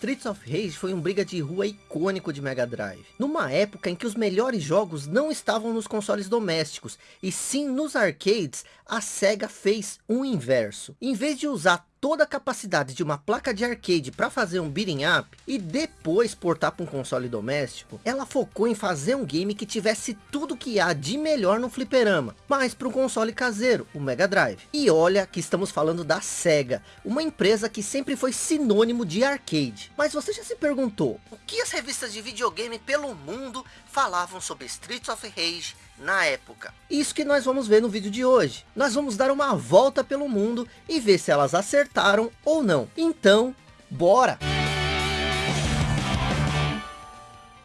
Streets of Rage foi um briga de rua icônico de Mega Drive. Numa época em que os melhores jogos não estavam nos consoles domésticos, e sim nos arcades, a SEGA fez um inverso. Em vez de usar toda a capacidade de uma placa de arcade para fazer um beating up e depois portar para um console doméstico, ela focou em fazer um game que tivesse tudo que há de melhor no fliperama, mas para um console caseiro, o Mega Drive. E olha que estamos falando da SEGA, uma empresa que sempre foi sinônimo de arcade. Mas você já se perguntou, o que as revistas de videogame pelo mundo falavam sobre Streets of Rage na época. Isso que nós vamos ver no vídeo de hoje. Nós vamos dar uma volta pelo mundo e ver se elas acertaram ou não. Então, bora!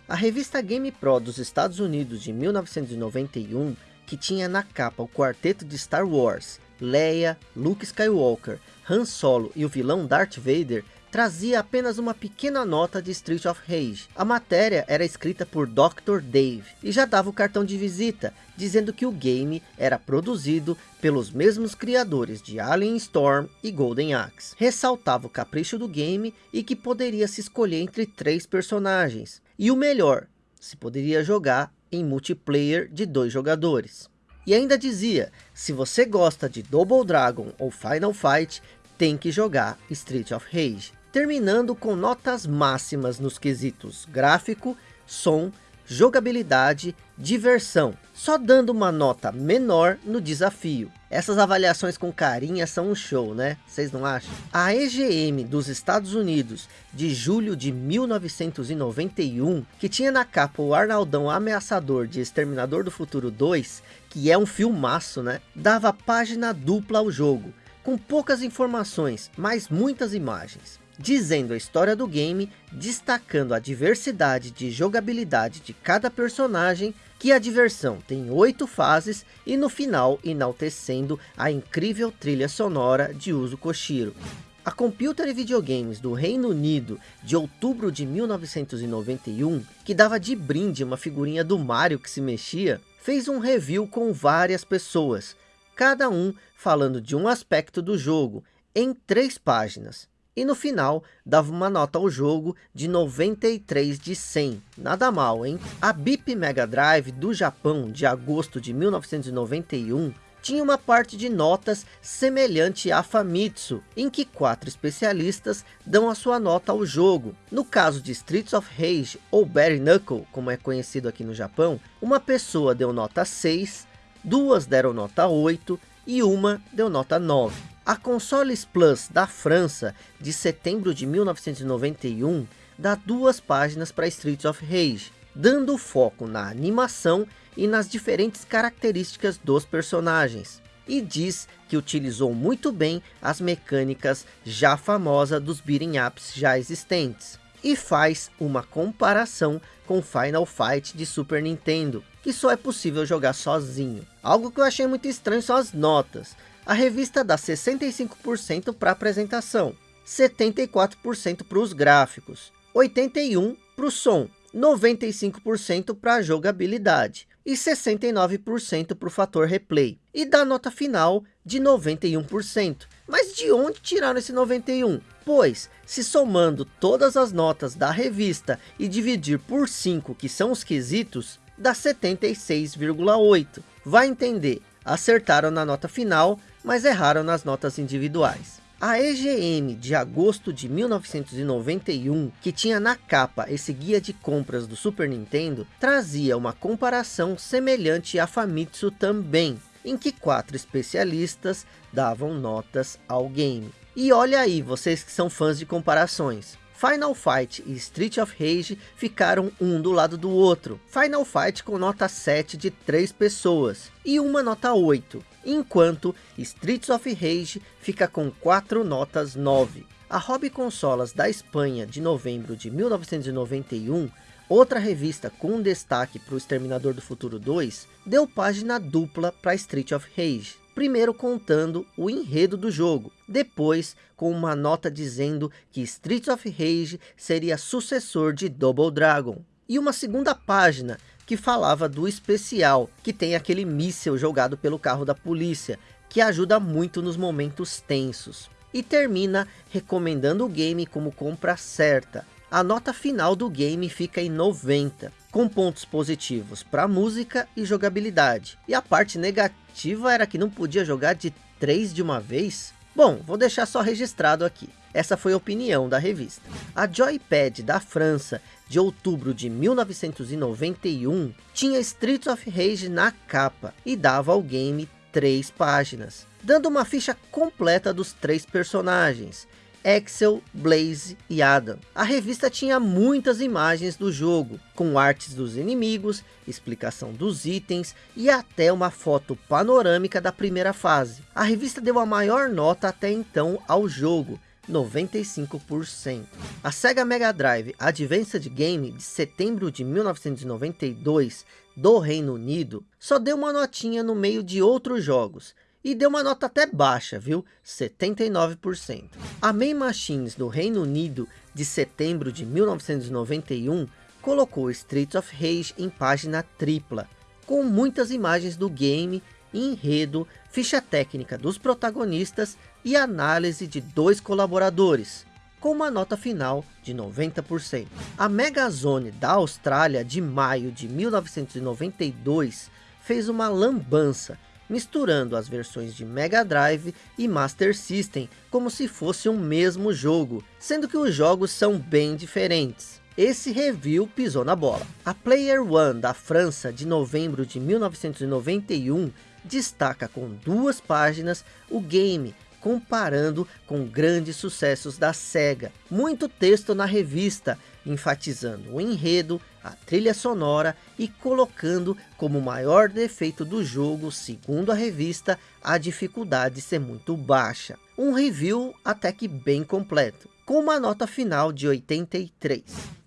A revista Game Pro dos Estados Unidos de 1991, que tinha na capa o quarteto de Star Wars, Leia, Luke Skywalker, Han Solo e o vilão Darth Vader, trazia apenas uma pequena nota de Street of Rage. A matéria era escrita por Dr. Dave e já dava o cartão de visita, dizendo que o game era produzido pelos mesmos criadores de Alien Storm e Golden Axe. Ressaltava o capricho do game e que poderia se escolher entre três personagens. E o melhor, se poderia jogar em multiplayer de dois jogadores. E ainda dizia, se você gosta de Double Dragon ou Final Fight, tem que jogar Street of Rage terminando com notas máximas nos quesitos gráfico, som, jogabilidade, diversão, só dando uma nota menor no desafio. Essas avaliações com carinha são um show, né? Vocês não acham? A EGM dos Estados Unidos, de julho de 1991, que tinha na capa o Arnaldão ameaçador de Exterminador do Futuro 2, que é um filmaço, né? Dava página dupla ao jogo, com poucas informações, mas muitas imagens dizendo a história do game, destacando a diversidade de jogabilidade de cada personagem, que a diversão tem oito fases e no final enaltecendo a incrível trilha sonora de Uso Koshiro. A Computer e Videogames do Reino Unido, de outubro de 1991, que dava de brinde uma figurinha do Mario que se mexia, fez um review com várias pessoas, cada um falando de um aspecto do jogo, em três páginas e no final dava uma nota ao jogo de 93 de 100. Nada mal, hein? A BIP Mega Drive do Japão de agosto de 1991 tinha uma parte de notas semelhante à Famitsu, em que quatro especialistas dão a sua nota ao jogo. No caso de Streets of Rage ou Bare Knuckle, como é conhecido aqui no Japão, uma pessoa deu nota 6, duas deram nota 8 e uma deu nota 9. A Consoles Plus da França, de setembro de 1991, dá duas páginas para Streets of Rage, dando foco na animação e nas diferentes características dos personagens. E diz que utilizou muito bem as mecânicas já famosas dos beating ups já existentes. E faz uma comparação com Final Fight de Super Nintendo, que só é possível jogar sozinho. Algo que eu achei muito estranho são as notas. A revista dá 65% para apresentação, 74% para os gráficos, 81% para o som, 95% para a jogabilidade e 69% para o fator replay. E dá nota final de 91%. Mas de onde tiraram esse 91? Pois, se somando todas as notas da revista e dividir por 5 que são os quesitos, dá 76,8. Vai entender, acertaram na nota final, mas erraram nas notas individuais. A EGM de agosto de 1991, que tinha na capa esse guia de compras do Super Nintendo, trazia uma comparação semelhante à Famitsu também, em que quatro especialistas davam notas ao game. E olha aí, vocês que são fãs de comparações. Final Fight e Street of Rage ficaram um do lado do outro. Final Fight com nota 7 de 3 pessoas e uma nota 8, enquanto Streets of Rage fica com 4 notas 9. A Hobby Consolas da Espanha de novembro de 1991 Outra revista com destaque para o Exterminador do Futuro 2 deu página dupla para Street of Rage primeiro contando o enredo do jogo, depois com uma nota dizendo que Streets of Rage seria sucessor de Double Dragon, e uma segunda página que falava do especial, que tem aquele míssel jogado pelo carro da polícia, que ajuda muito nos momentos tensos. e termina recomendando o game como compra certa. A nota final do game fica em 90, com pontos positivos para música e jogabilidade. E a parte negativa era que não podia jogar de 3 de uma vez? Bom, vou deixar só registrado aqui. Essa foi a opinião da revista. A Joypad da França, de outubro de 1991, tinha Streets of Rage na capa e dava ao game três páginas, dando uma ficha completa dos três personagens, Axel, Blaze e Adam. A revista tinha muitas imagens do jogo, com artes dos inimigos, explicação dos itens e até uma foto panorâmica da primeira fase. A revista deu a maior nota até então ao jogo, 95%. A Sega Mega Drive Advanced Game de setembro de 1992 do Reino Unido só deu uma notinha no meio de outros jogos, e deu uma nota até baixa, viu? 79%. A Main Machines do Reino Unido de setembro de 1991 colocou Streets of Rage em página tripla, com muitas imagens do game, enredo, ficha técnica dos protagonistas e análise de dois colaboradores, com uma nota final de 90%. A Megazone da Austrália de maio de 1992 fez uma lambança misturando as versões de Mega Drive e Master System como se fosse um mesmo jogo, sendo que os jogos são bem diferentes. Esse review pisou na bola. A Player One da França de novembro de 1991 destaca com duas páginas o game comparando com grandes sucessos da SEGA. Muito texto na revista, enfatizando o enredo, a trilha sonora e colocando como maior defeito do jogo, segundo a revista, a dificuldade ser muito baixa. Um review até que bem completo, com uma nota final de 83.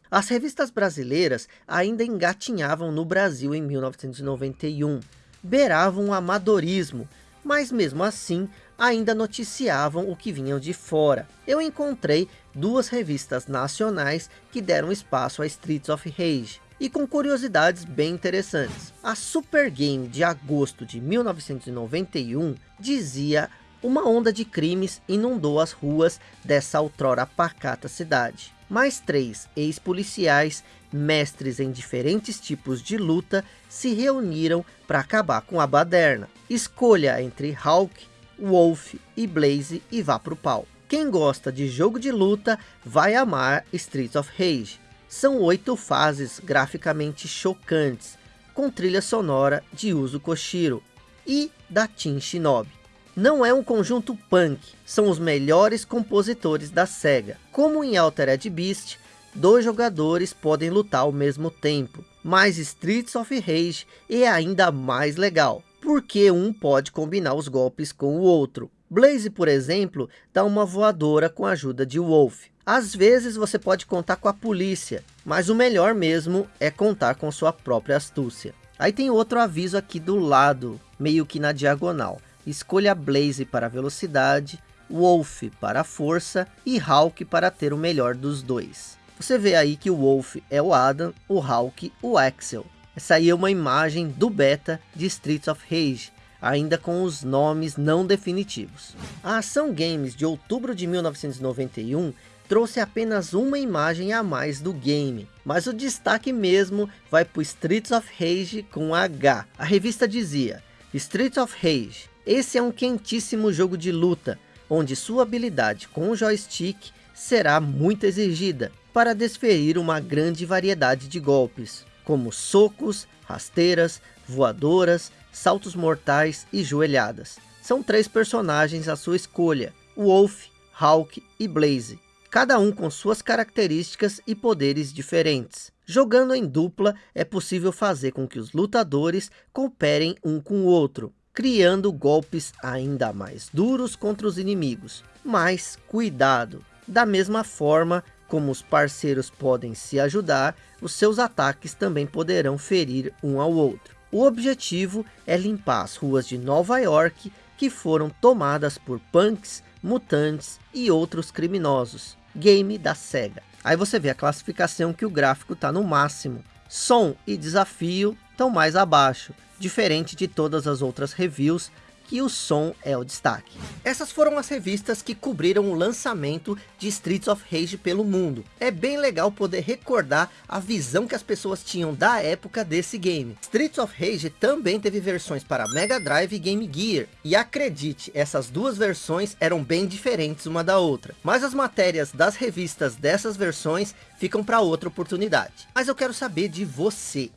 As revistas brasileiras ainda engatinhavam no Brasil em 1991, beiravam o amadorismo, mas mesmo assim ainda noticiavam o que vinham de fora. Eu encontrei duas revistas nacionais que deram espaço a Streets of Rage, e com curiosidades bem interessantes. A Super Game de agosto de 1991 dizia uma onda de crimes inundou as ruas dessa outrora pacata cidade. Mais três ex-policiais, mestres em diferentes tipos de luta, se reuniram para acabar com a baderna. Escolha entre Hulk, Wolf e Blaze e vá pro pau. Quem gosta de jogo de luta vai amar Streets of Rage. São oito fases graficamente chocantes, com trilha sonora de Uso Koshiro e da Team Shinobi. Não é um conjunto punk, são os melhores compositores da SEGA. Como em Altered Beast, dois jogadores podem lutar ao mesmo tempo, mas Streets of Rage é ainda mais legal porque um pode combinar os golpes com o outro. Blaze, por exemplo, dá uma voadora com a ajuda de Wolf. Às vezes você pode contar com a polícia, mas o melhor mesmo é contar com sua própria astúcia. Aí tem outro aviso aqui do lado, meio que na diagonal. Escolha Blaze para velocidade, Wolf para força e Hulk para ter o melhor dos dois. Você vê aí que o Wolf é o Adam, o Hulk o Axel. É uma imagem do beta de Streets of Rage, ainda com os nomes não definitivos. A Ação Games de outubro de 1991 trouxe apenas uma imagem a mais do game, mas o destaque mesmo vai para Streets of Rage com H. A revista dizia, Streets of Rage, esse é um quentíssimo jogo de luta, onde sua habilidade com o joystick será muito exigida, para desferir uma grande variedade de golpes como socos, rasteiras, voadoras, saltos mortais e joelhadas. São três personagens à sua escolha, Wolf, Hulk e Blaze, cada um com suas características e poderes diferentes. Jogando em dupla, é possível fazer com que os lutadores cooperem um com o outro, criando golpes ainda mais duros contra os inimigos. Mas cuidado, da mesma forma como os parceiros podem se ajudar, os seus ataques também poderão ferir um ao outro. O objetivo é limpar as ruas de Nova York que foram tomadas por punks, mutantes e outros criminosos. Game da SEGA. Aí você vê a classificação que o gráfico está no máximo. Som e desafio estão mais abaixo, diferente de todas as outras reviews que o som é o destaque. Essas foram as revistas que cobriram o lançamento de Streets of Rage pelo mundo. É bem legal poder recordar a visão que as pessoas tinham da época desse game. Streets of Rage também teve versões para Mega Drive e Game Gear. E acredite, essas duas versões eram bem diferentes uma da outra. Mas as matérias das revistas dessas versões ficam para outra oportunidade. Mas eu quero saber de você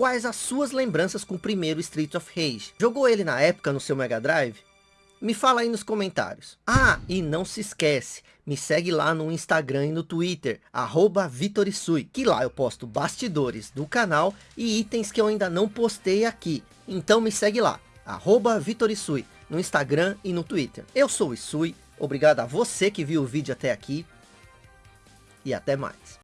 quais as suas lembranças com o primeiro Street of Rage. Jogou ele na época no seu Mega Drive? Me fala aí nos comentários. Ah, e não se esquece, me segue lá no Instagram e no Twitter, arroba Vitorisui, que lá eu posto bastidores do canal e itens que eu ainda não postei aqui. Então me segue lá, arroba Vitorisui, no Instagram e no Twitter. Eu sou o Isui, obrigado a você que viu o vídeo até aqui e até mais.